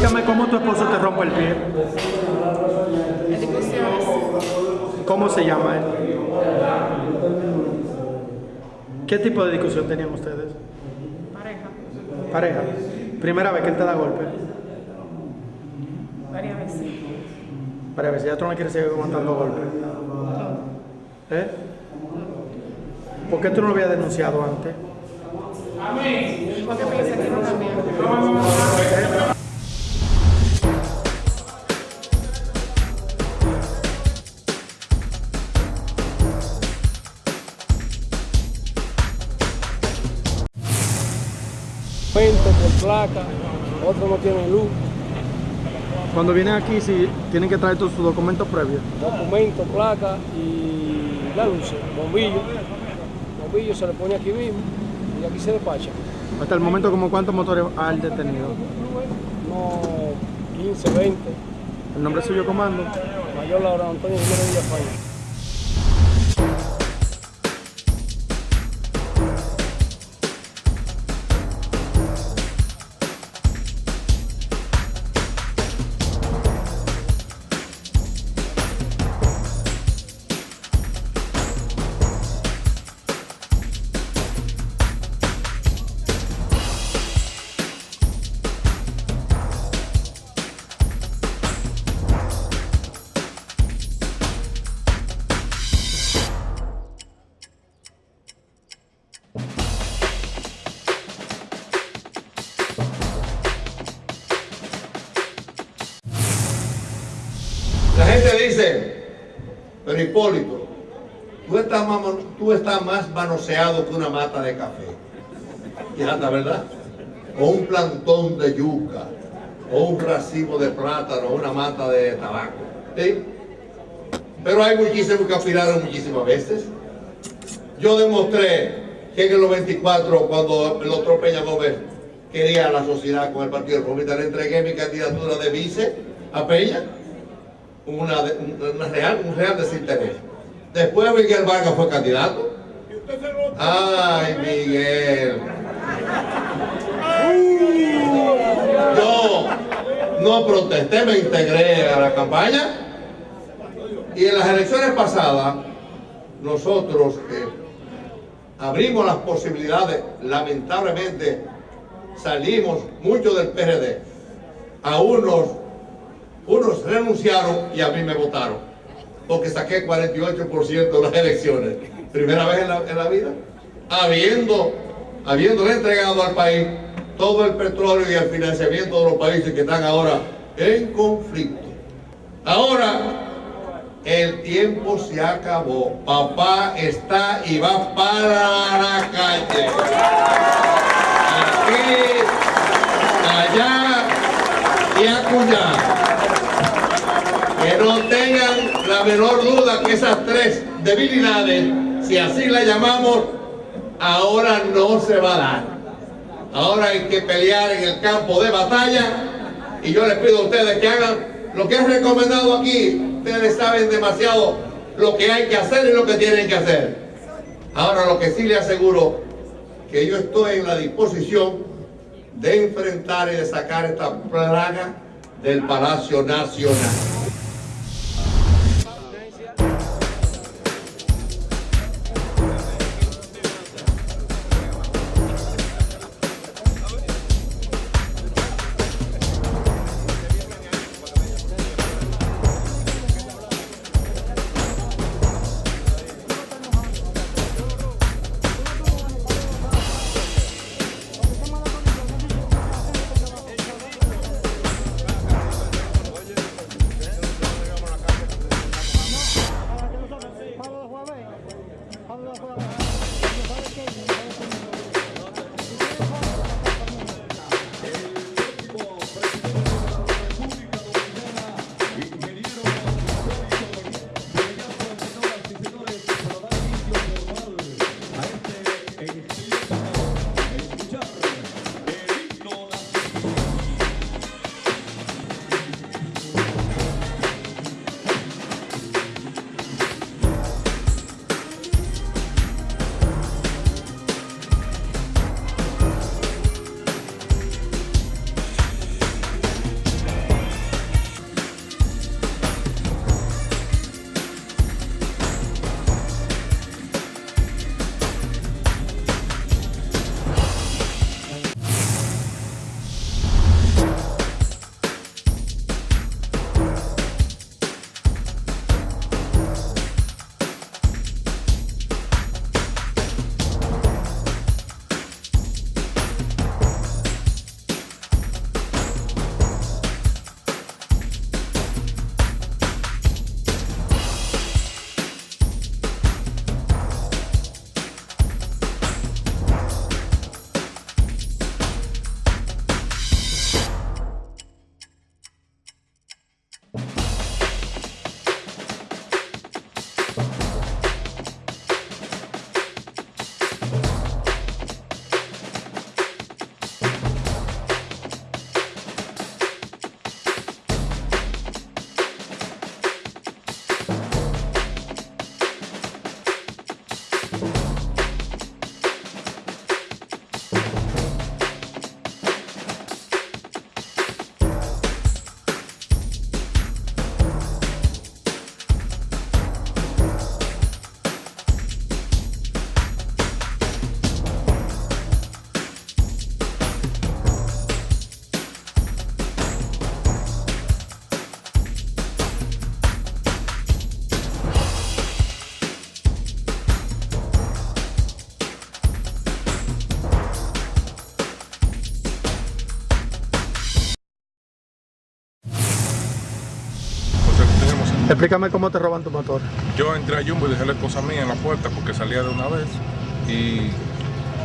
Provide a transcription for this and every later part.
Explícame cómo tu esposo te rompe el pie. ¿Cómo se llama él? ¿Qué tipo de discusión tenían ustedes? Pareja. Pareja. Primera vez que él te da golpe. Varias veces. Varias veces. Ya tú no quieres seguir aguantando golpes. ¿Eh? ¿Por qué tú no lo habías denunciado antes? Porque piensa que no también. Placa, otros no tienen luz, Cuando vienen aquí, si tienen que traer todos sus documentos previos. documento, placa y la luz, bombillo. Bombillo se le pone aquí mismo y aquí se despacha. Hasta el momento, como cuántos motores han detenido? Unos 15, 20. El nombre suyo, comando. Mayor Laura Antonio Jiménez Villafaña. Hipólito, tú estás más, tú manoseado que una mata de café. Y ¿verdad? O un plantón de yuca, o un racimo de plátano, o una mata de tabaco. ¿sí? Pero hay muchísimos que aspiraron muchísimas veces. Yo demostré que en el 94, cuando el otro Peña Gómez quería la sociedad con el Partido le entregué mi candidatura de vice a Peña una, real, un real desinterés. Después Miguel Vargas fue candidato. Ay, Miguel. Yo no protesté, me integré a la campaña. Y en las elecciones pasadas, nosotros eh, abrimos las posibilidades, lamentablemente salimos muchos del PRD. A unos unos renunciaron y a mí me votaron, porque saqué 48% de las elecciones. Primera vez en la, en la vida, habiendo, habiéndole entregado al país todo el petróleo y el financiamiento de los países que están ahora en conflicto. Ahora, el tiempo se acabó. Papá está y va para la calle. Aquí, allá y acullá. Que no tengan la menor duda que esas tres debilidades, si así las llamamos, ahora no se va a dar. Ahora hay que pelear en el campo de batalla y yo les pido a ustedes que hagan lo que es recomendado aquí. Ustedes saben demasiado lo que hay que hacer y lo que tienen que hacer. Ahora lo que sí les aseguro, que yo estoy en la disposición de enfrentar y de sacar esta plaga del Palacio Nacional. Explícame cómo te roban tu motor. Yo entré a Jumbo y dejé la esposa mía en la puerta porque salía de una vez y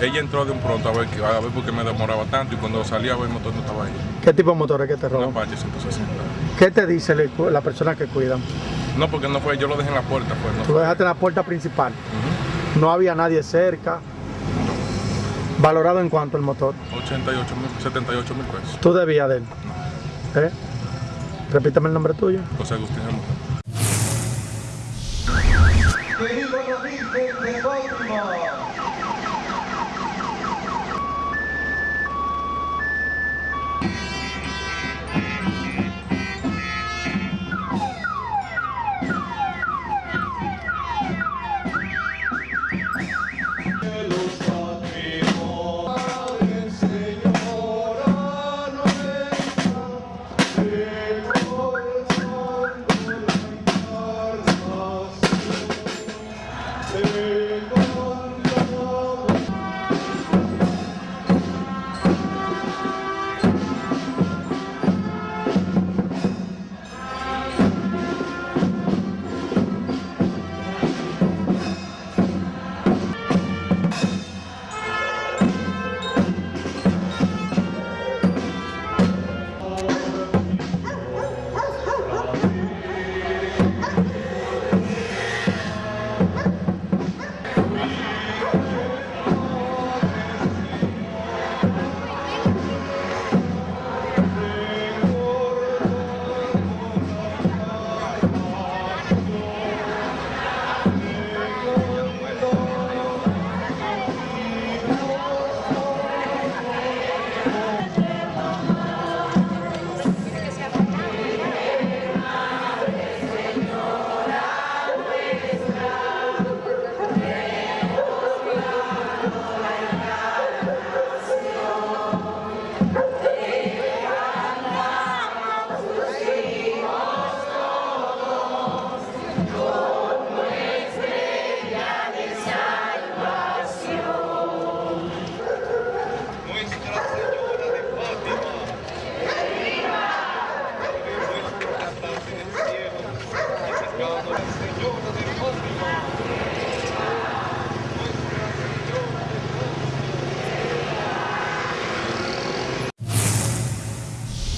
ella entró de un pronto a ver, que- a ver por qué me demoraba tanto y cuando salía a ver el motor no estaba ahí. ¿Qué tipo de motores que te Una roban? Apache 160. ¿Qué te dice la persona que cuidan? No, porque no fue, yo lo dejé en la puerta, pues no Tú lo dejaste en la puerta principal. No había nadie cerca. ¿Valorado en cuánto el motor? 88 mil, 78 mil pesos. ¿Tú debías de él? ¿Eh? Repítame el nombre tuyo. José Agustín Recife, Baltimore.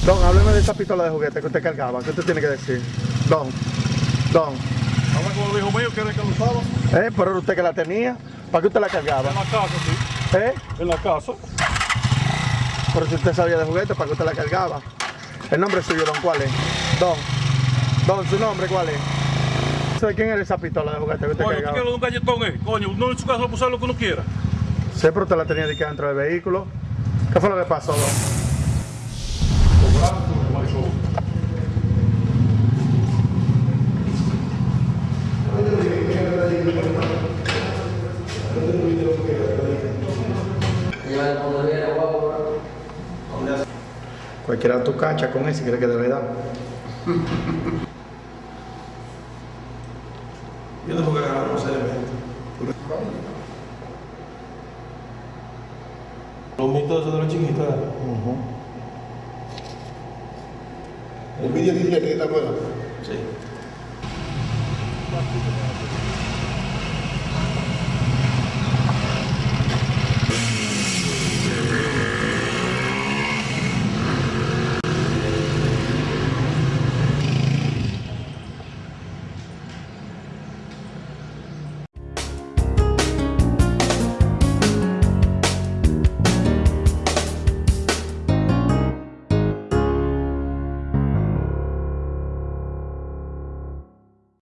Don, hábleme de esa pistola de juguete que usted cargaba. ¿Qué usted tiene que decir? Don, Don. Habla con el hijo mío que era el que lo usaba. ¿Eh? Pero era usted que la tenía. ¿Para qué usted la cargaba? En la casa, sí. ¿Eh? En la casa. Pero si usted sabía de juguete, ¿para qué usted la cargaba? El nombre suyo, Don, ¿cuál es? Don. Don, ¿su nombre cuál es? ¿Sabe quién era esa pistola de juguete que usted Coño, quieres un galletón, eh? Coño, uno en su casa puede usar lo que uno quiera. Sí, pero usted la tenía de que dentro del vehículo. ¿Qué fue lo que pasó, Don? Cualquiera tu cacha con ese, cree que de verdad. Yo tengo que agarrar los elementos. Los mitos de los chiquitos. El dice que está bueno. Sí.